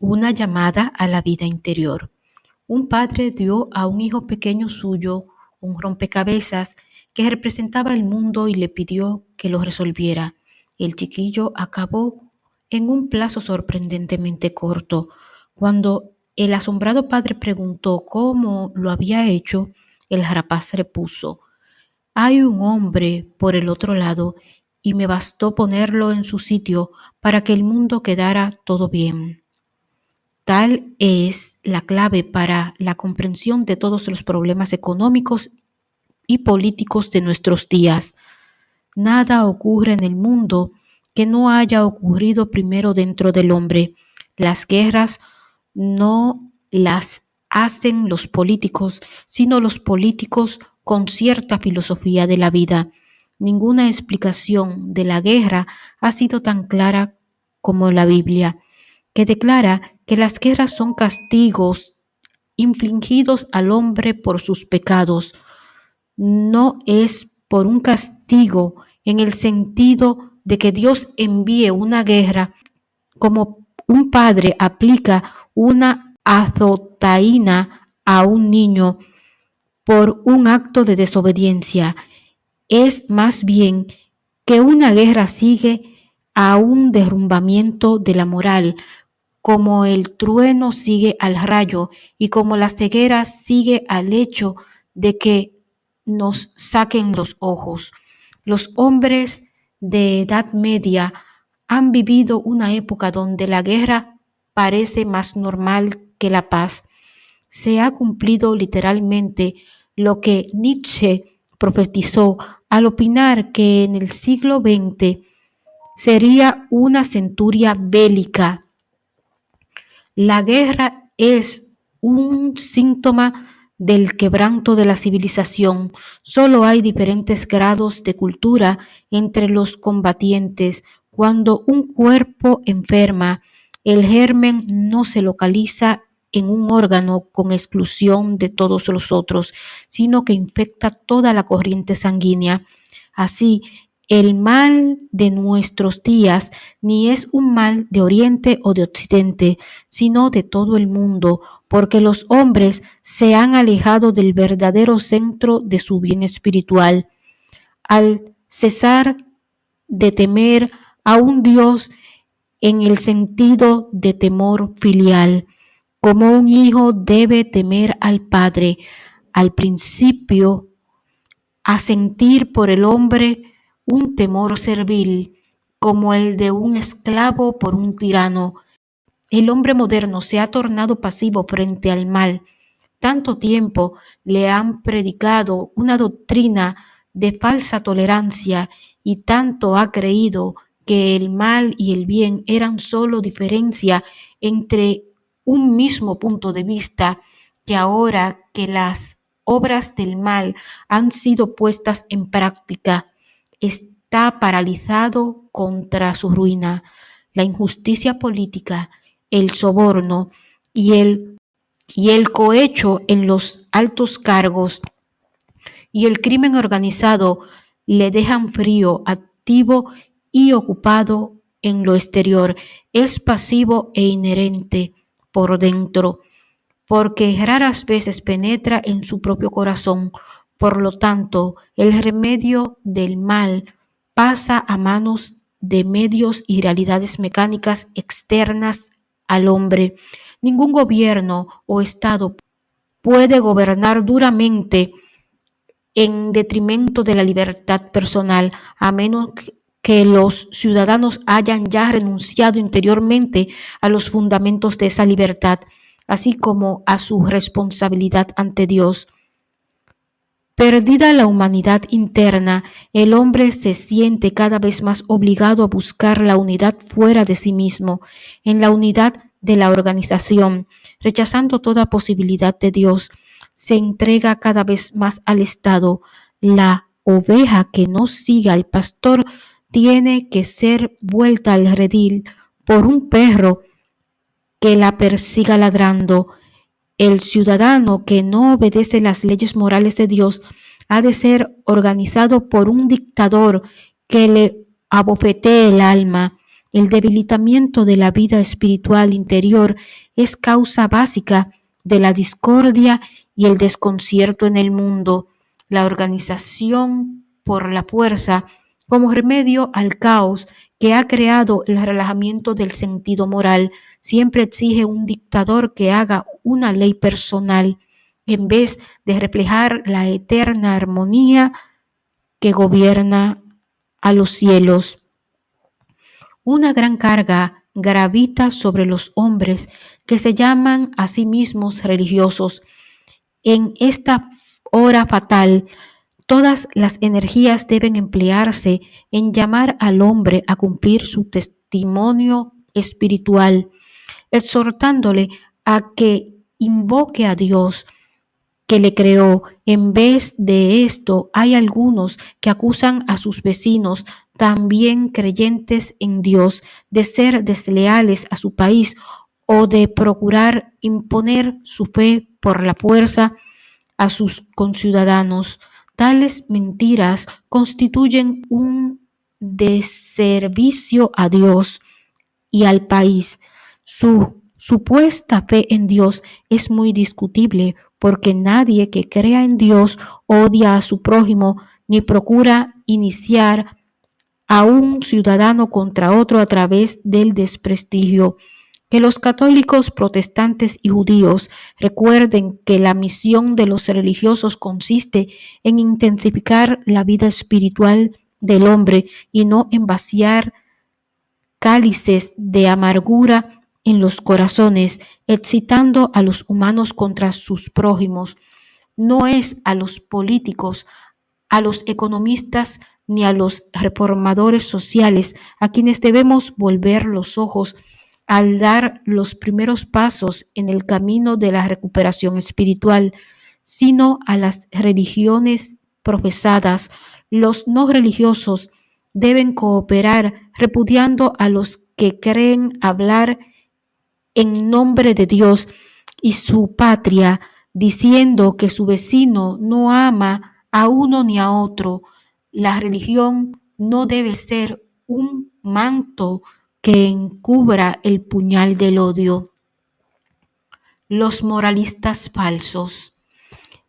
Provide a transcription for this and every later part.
Una llamada a la vida interior. Un padre dio a un hijo pequeño suyo un rompecabezas que representaba el mundo y le pidió que lo resolviera. El chiquillo acabó en un plazo sorprendentemente corto. Cuando el asombrado padre preguntó cómo lo había hecho, el rapaz repuso, hay un hombre por el otro lado y me bastó ponerlo en su sitio para que el mundo quedara todo bien. Tal es la clave para la comprensión de todos los problemas económicos y políticos de nuestros días. Nada ocurre en el mundo que no haya ocurrido primero dentro del hombre. Las guerras no las hacen los políticos, sino los políticos con cierta filosofía de la vida. Ninguna explicación de la guerra ha sido tan clara como la Biblia, que declara que las guerras son castigos infligidos al hombre por sus pecados. No es por un castigo en el sentido de que Dios envíe una guerra como un padre aplica una azotaína a un niño por un acto de desobediencia. Es más bien que una guerra sigue a un derrumbamiento de la moral, como el trueno sigue al rayo y como la ceguera sigue al hecho de que nos saquen los ojos. Los hombres de edad media han vivido una época donde la guerra parece más normal que la paz. Se ha cumplido literalmente lo que Nietzsche profetizó al opinar que en el siglo XX sería una centuria bélica la guerra es un síntoma del quebranto de la civilización. Solo hay diferentes grados de cultura entre los combatientes. Cuando un cuerpo enferma, el germen no se localiza en un órgano con exclusión de todos los otros, sino que infecta toda la corriente sanguínea. Así, el mal de nuestros días ni es un mal de Oriente o de Occidente, sino de todo el mundo, porque los hombres se han alejado del verdadero centro de su bien espiritual. Al cesar de temer a un Dios en el sentido de temor filial, como un hijo debe temer al Padre, al principio, a sentir por el hombre un temor servil como el de un esclavo por un tirano. El hombre moderno se ha tornado pasivo frente al mal. Tanto tiempo le han predicado una doctrina de falsa tolerancia y tanto ha creído que el mal y el bien eran solo diferencia entre un mismo punto de vista, que ahora que las obras del mal han sido puestas en práctica, está paralizado contra su ruina. La injusticia política, el soborno y el, y el cohecho en los altos cargos y el crimen organizado le dejan frío, activo y ocupado en lo exterior. Es pasivo e inherente por dentro, porque raras veces penetra en su propio corazón por lo tanto, el remedio del mal pasa a manos de medios y realidades mecánicas externas al hombre. Ningún gobierno o Estado puede gobernar duramente en detrimento de la libertad personal, a menos que los ciudadanos hayan ya renunciado interiormente a los fundamentos de esa libertad, así como a su responsabilidad ante Dios. Perdida la humanidad interna, el hombre se siente cada vez más obligado a buscar la unidad fuera de sí mismo, en la unidad de la organización, rechazando toda posibilidad de Dios. Se entrega cada vez más al Estado. La oveja que no siga al pastor tiene que ser vuelta al redil por un perro que la persiga ladrando el ciudadano que no obedece las leyes morales de Dios ha de ser organizado por un dictador que le abofetee el alma. el debilitamiento de la vida espiritual interior es causa básica de la discordia y el desconcierto en el mundo. La organización por la fuerza como remedio al caos que ha creado el relajamiento del sentido moral, siempre exige un dictador que haga una ley personal en vez de reflejar la eterna armonía que gobierna a los cielos. Una gran carga gravita sobre los hombres que se llaman a sí mismos religiosos. En esta hora fatal, todas las energías deben emplearse en llamar al hombre a cumplir su testimonio espiritual, exhortándole a que invoque a Dios que le creó. En vez de esto, hay algunos que acusan a sus vecinos, también creyentes en Dios, de ser desleales a su país o de procurar imponer su fe por la fuerza a sus conciudadanos. Tales mentiras constituyen un deservicio a Dios y al país. Su supuesta fe en Dios es muy discutible porque nadie que crea en Dios odia a su prójimo ni procura iniciar a un ciudadano contra otro a través del desprestigio. Que los católicos, protestantes y judíos recuerden que la misión de los religiosos consiste en intensificar la vida espiritual del hombre y no en vaciar cálices de amargura en los corazones, excitando a los humanos contra sus prójimos. No es a los políticos, a los economistas ni a los reformadores sociales a quienes debemos volver los ojos al dar los primeros pasos en el camino de la recuperación espiritual, sino a las religiones profesadas. Los no religiosos deben cooperar repudiando a los que creen hablar en nombre de Dios y su patria, diciendo que su vecino no ama a uno ni a otro. La religión no debe ser un manto que encubra el puñal del odio. Los moralistas falsos.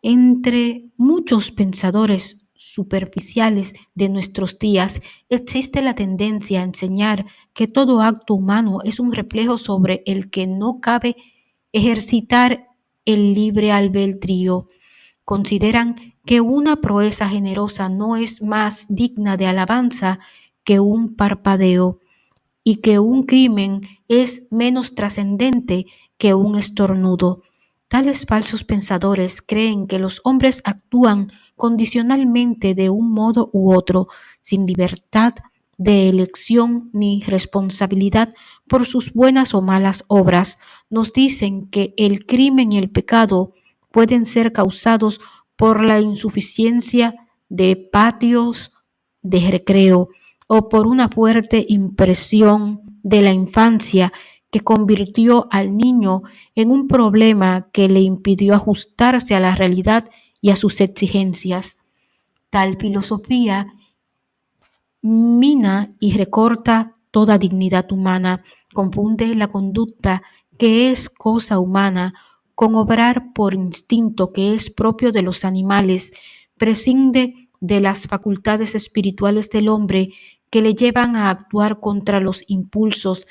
Entre muchos pensadores superficiales de nuestros días, existe la tendencia a enseñar que todo acto humano es un reflejo sobre el que no cabe ejercitar el libre albedrío. Consideran que una proeza generosa no es más digna de alabanza que un parpadeo y que un crimen es menos trascendente que un estornudo. Tales falsos pensadores creen que los hombres actúan condicionalmente de un modo u otro, sin libertad de elección ni responsabilidad por sus buenas o malas obras. Nos dicen que el crimen y el pecado pueden ser causados por la insuficiencia de patios de recreo o por una fuerte impresión de la infancia que convirtió al niño en un problema que le impidió ajustarse a la realidad y a sus exigencias. Tal filosofía mina y recorta toda dignidad humana, confunde la conducta que es cosa humana con obrar por instinto que es propio de los animales, prescinde de las facultades espirituales del hombre que le llevan a actuar contra los impulsos,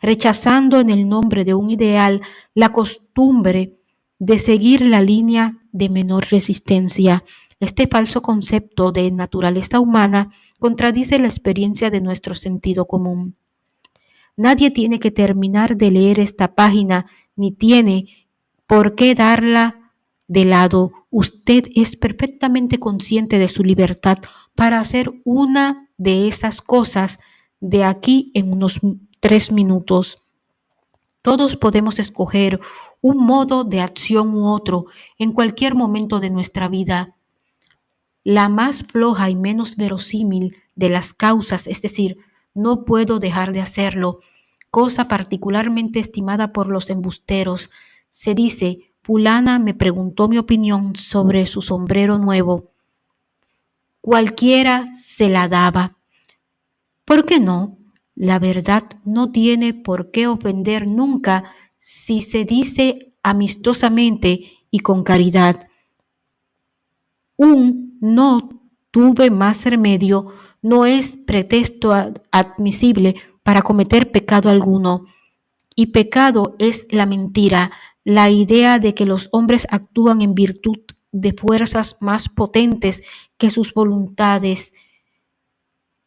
rechazando en el nombre de un ideal la costumbre de seguir la línea de menor resistencia. Este falso concepto de naturaleza humana contradice la experiencia de nuestro sentido común. Nadie tiene que terminar de leer esta página ni tiene por qué darla de lado. Usted es perfectamente consciente de su libertad para hacer una de esas cosas de aquí en unos tres minutos. Todos podemos escoger un modo de acción u otro en cualquier momento de nuestra vida. La más floja y menos verosímil de las causas, es decir, no puedo dejar de hacerlo, cosa particularmente estimada por los embusteros, se dice, Pulana me preguntó mi opinión sobre su sombrero nuevo. Cualquiera se la daba. ¿Por qué no? La verdad no tiene por qué ofender nunca si se dice amistosamente y con caridad. Un no tuve más remedio no es pretexto admisible para cometer pecado alguno. Y pecado es la mentira, la idea de que los hombres actúan en virtud de fuerzas más potentes que sus voluntades,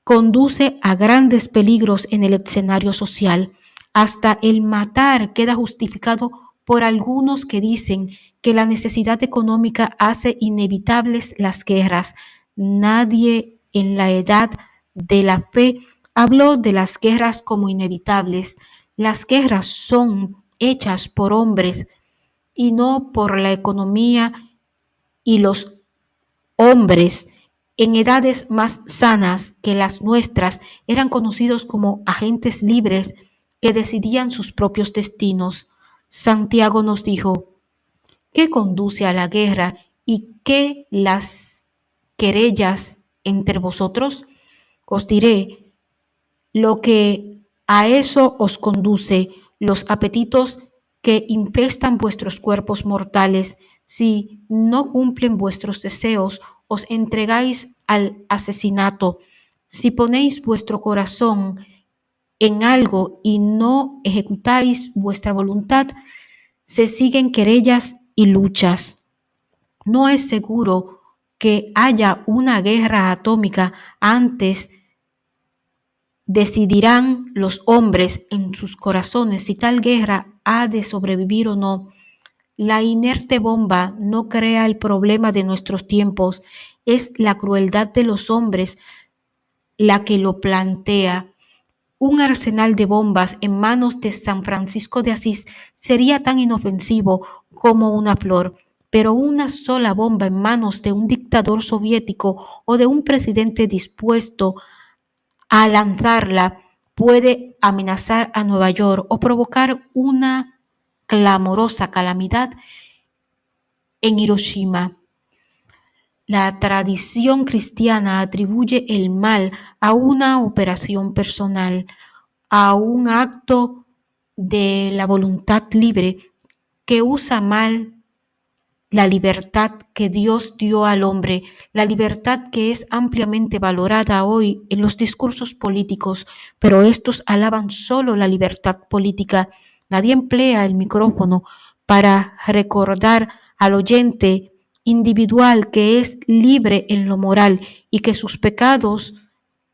conduce a grandes peligros en el escenario social. Hasta el matar queda justificado por algunos que dicen que la necesidad económica hace inevitables las guerras. Nadie en la edad de la fe habló de las guerras como inevitables. Las guerras son hechas por hombres y no por la economía y los hombres en edades más sanas que las nuestras eran conocidos como agentes libres que decidían sus propios destinos. Santiago nos dijo, ¿qué conduce a la guerra y qué las querellas entre vosotros? Os diré lo que a eso os conduce, los apetitos que infestan vuestros cuerpos mortales. Si no cumplen vuestros deseos, os entregáis al asesinato. Si ponéis vuestro corazón en algo y no ejecutáis vuestra voluntad, se siguen querellas y luchas. No es seguro que haya una guerra atómica antes decidirán los hombres en sus corazones si tal guerra ha de sobrevivir o no. La inerte bomba no crea el problema de nuestros tiempos, es la crueldad de los hombres la que lo plantea. Un arsenal de bombas en manos de San Francisco de Asís sería tan inofensivo como una flor, pero una sola bomba en manos de un dictador soviético o de un presidente dispuesto a lanzarla puede amenazar a Nueva York o provocar una clamorosa calamidad en Hiroshima. La tradición cristiana atribuye el mal a una operación personal, a un acto de la voluntad libre que usa mal la libertad que Dios dio al hombre, la libertad que es ampliamente valorada hoy en los discursos políticos, pero estos alaban solo la libertad política Nadie emplea el micrófono para recordar al oyente individual que es libre en lo moral y que sus pecados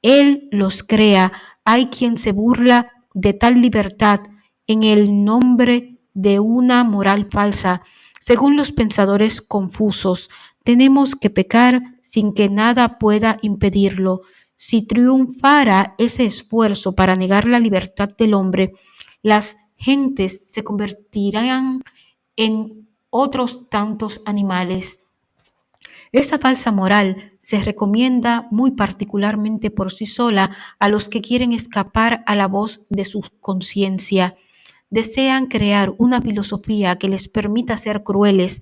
Él los crea. Hay quien se burla de tal libertad en el nombre de una moral falsa. Según los pensadores confusos, tenemos que pecar sin que nada pueda impedirlo. Si triunfara ese esfuerzo para negar la libertad del hombre, las gentes se convertirán en otros tantos animales. Esa falsa moral se recomienda muy particularmente por sí sola a los que quieren escapar a la voz de su conciencia. Desean crear una filosofía que les permita ser crueles,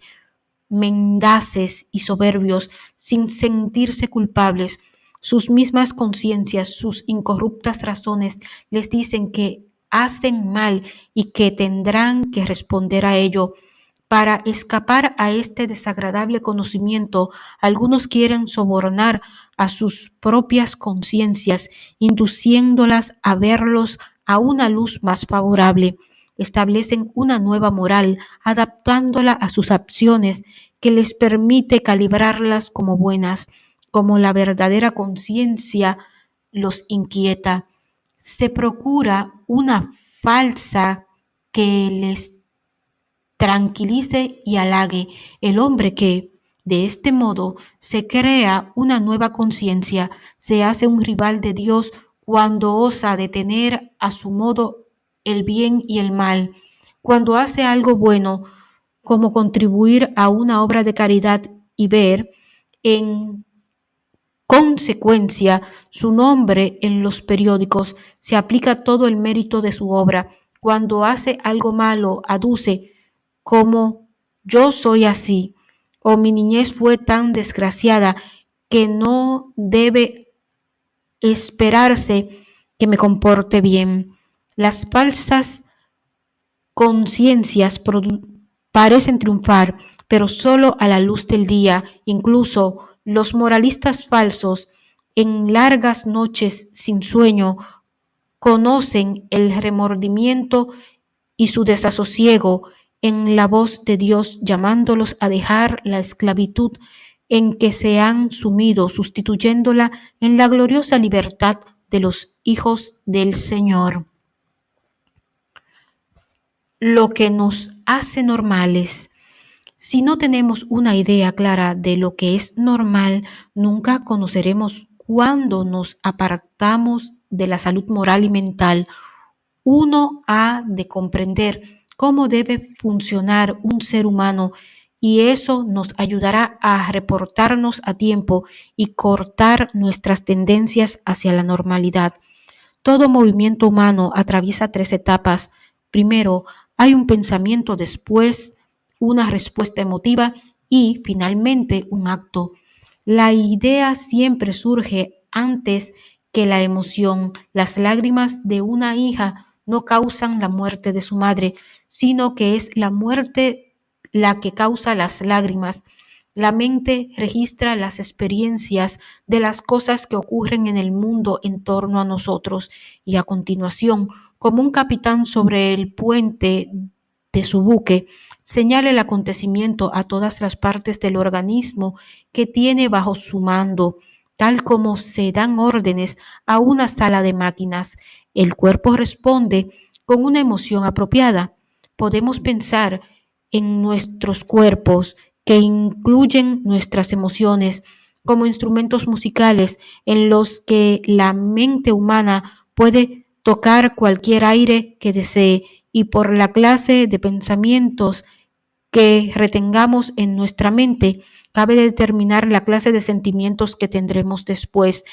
mendaces y soberbios sin sentirse culpables. Sus mismas conciencias, sus incorruptas razones les dicen que hacen mal y que tendrán que responder a ello. Para escapar a este desagradable conocimiento, algunos quieren sobornar a sus propias conciencias, induciéndolas a verlos a una luz más favorable. Establecen una nueva moral, adaptándola a sus acciones, que les permite calibrarlas como buenas, como la verdadera conciencia los inquieta se procura una falsa que les tranquilice y halague. El hombre que, de este modo, se crea una nueva conciencia, se hace un rival de Dios cuando osa detener a su modo el bien y el mal, cuando hace algo bueno, como contribuir a una obra de caridad y ver en consecuencia su nombre en los periódicos, se aplica todo el mérito de su obra. Cuando hace algo malo, aduce como yo soy así, o mi niñez fue tan desgraciada que no debe esperarse que me comporte bien. Las falsas conciencias parecen triunfar, pero solo a la luz del día. Incluso los moralistas falsos, en largas noches sin sueño, conocen el remordimiento y su desasosiego en la voz de Dios llamándolos a dejar la esclavitud en que se han sumido, sustituyéndola en la gloriosa libertad de los hijos del Señor. Lo que nos hace normales. Si no tenemos una idea clara de lo que es normal, nunca conoceremos cuándo nos apartamos de la salud moral y mental. Uno ha de comprender cómo debe funcionar un ser humano y eso nos ayudará a reportarnos a tiempo y cortar nuestras tendencias hacia la normalidad. Todo movimiento humano atraviesa tres etapas. Primero, hay un pensamiento, después una respuesta emotiva y finalmente un acto. La idea siempre surge antes que la emoción. Las lágrimas de una hija no causan la muerte de su madre, sino que es la muerte la que causa las lágrimas. La mente registra las experiencias de las cosas que ocurren en el mundo en torno a nosotros y a continuación, como un capitán sobre el puente de su buque, señala el acontecimiento a todas las partes del organismo que tiene bajo su mando, tal como se dan órdenes a una sala de máquinas. El cuerpo responde con una emoción apropiada. Podemos pensar en nuestros cuerpos que incluyen nuestras emociones como instrumentos musicales en los que la mente humana puede tocar cualquier aire que desee y por la clase de pensamientos que retengamos en nuestra mente, cabe determinar la clase de sentimientos que tendremos después.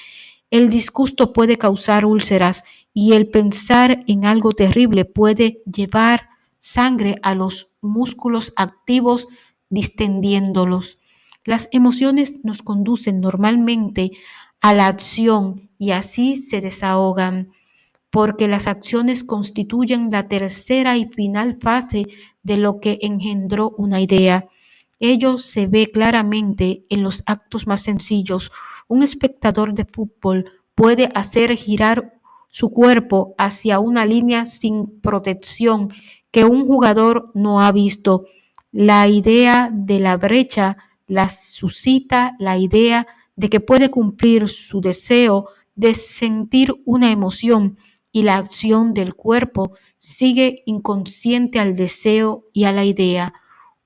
El disgusto puede causar úlceras y el pensar en algo terrible puede llevar sangre a los músculos activos distendiéndolos. Las emociones nos conducen normalmente a la acción y así se desahogan, porque las acciones constituyen la tercera y final fase de lo que engendró una idea. Ello se ve claramente en los actos más sencillos. Un espectador de fútbol puede hacer girar su cuerpo hacia una línea sin protección que un jugador no ha visto. La idea de la brecha la suscita la idea de que puede cumplir su deseo de sentir una emoción y la acción del cuerpo sigue inconsciente al deseo y a la idea.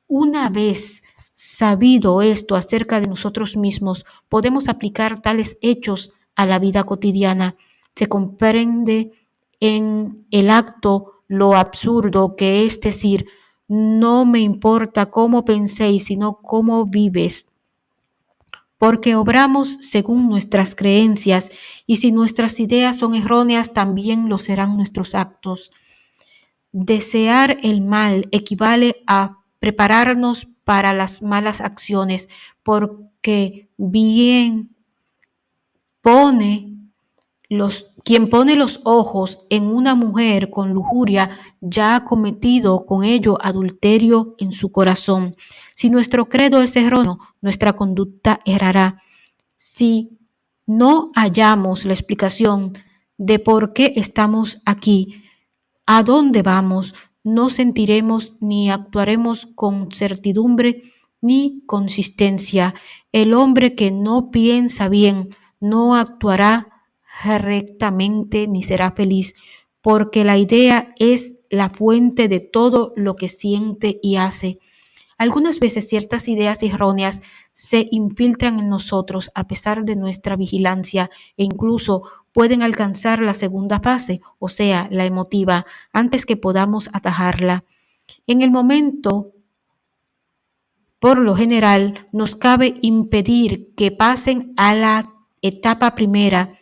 Una vez sabido esto acerca de nosotros mismos, podemos aplicar tales hechos a la vida cotidiana. Se comprende en el acto lo absurdo que es decir, no me importa cómo penséis, sino cómo vives. Porque obramos según nuestras creencias y si nuestras ideas son erróneas, también lo serán nuestros actos. Desear el mal equivale a prepararnos para las malas acciones, porque bien pone quien pone los ojos en una mujer con lujuria ya ha cometido con ello adulterio en su corazón. Si nuestro credo es erróneo, nuestra conducta errará. Si no hallamos la explicación de por qué estamos aquí, a dónde vamos, no sentiremos ni actuaremos con certidumbre ni consistencia. El hombre que no piensa bien no actuará rectamente ni será feliz, porque la idea es la fuente de todo lo que siente y hace. Algunas veces ciertas ideas erróneas se infiltran en nosotros a pesar de nuestra vigilancia e incluso pueden alcanzar la segunda fase, o sea, la emotiva, antes que podamos atajarla. En el momento, por lo general, nos cabe impedir que pasen a la etapa primera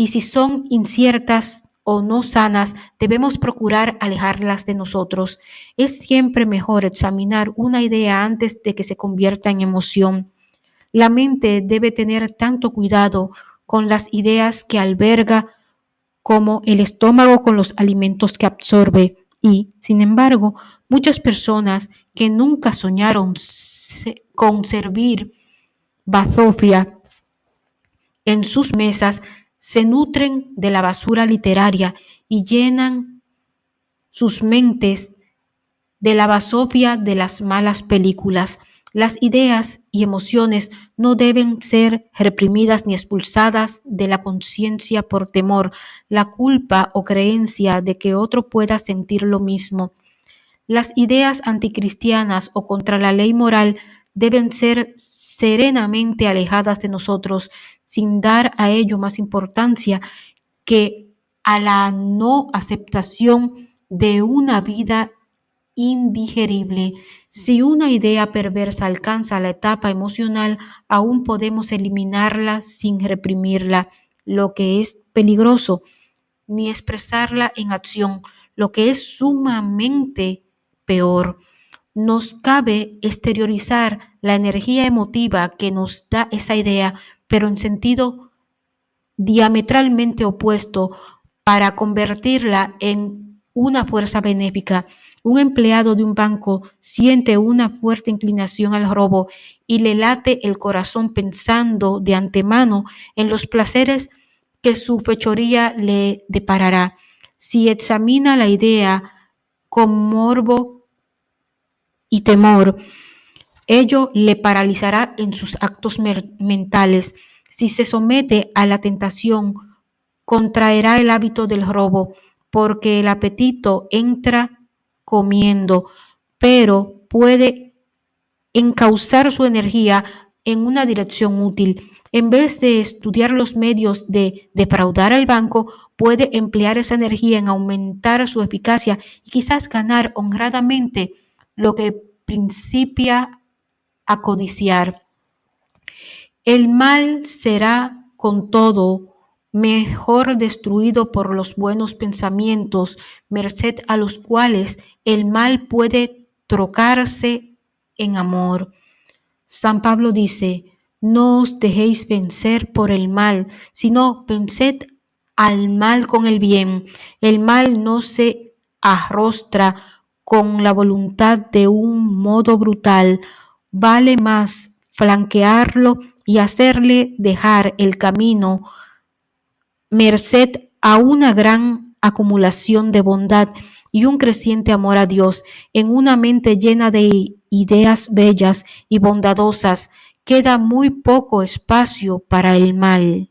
y si son inciertas o no sanas, debemos procurar alejarlas de nosotros. Es siempre mejor examinar una idea antes de que se convierta en emoción. La mente debe tener tanto cuidado con las ideas que alberga como el estómago con los alimentos que absorbe. Y, sin embargo, muchas personas que nunca soñaron con servir bazofia en sus mesas se nutren de la basura literaria y llenan sus mentes de la basofia de las malas películas. Las ideas y emociones no deben ser reprimidas ni expulsadas de la conciencia por temor, la culpa o creencia de que otro pueda sentir lo mismo. Las ideas anticristianas o contra la ley moral deben ser serenamente alejadas de nosotros sin dar a ello más importancia que a la no aceptación de una vida indigerible. Si una idea perversa alcanza la etapa emocional, aún podemos eliminarla sin reprimirla, lo que es peligroso, ni expresarla en acción, lo que es sumamente peor. Nos cabe exteriorizar la energía emotiva que nos da esa idea, pero en sentido diametralmente opuesto para convertirla en una fuerza benéfica. Un empleado de un banco siente una fuerte inclinación al robo y le late el corazón pensando de antemano en los placeres que su fechoría le deparará. Si examina la idea con morbo y temor, ello le paralizará en sus actos mentales. Si se somete a la tentación, contraerá el hábito del robo, porque el apetito entra comiendo, pero puede encauzar su energía en una dirección útil. En vez de estudiar los medios de defraudar al banco, puede emplear esa energía en aumentar su eficacia y quizás ganar honradamente lo que principia a codiciar. El mal será con todo mejor destruido por los buenos pensamientos, merced a los cuales el mal puede trocarse en amor. San Pablo dice, no os dejéis vencer por el mal, sino venced al mal con el bien. El mal no se arrostra con la voluntad de un modo brutal. Vale más flanquearlo y hacerle dejar el camino merced a una gran acumulación de bondad y un creciente amor a Dios en una mente llena de ideas bellas y bondadosas, queda muy poco espacio para el mal.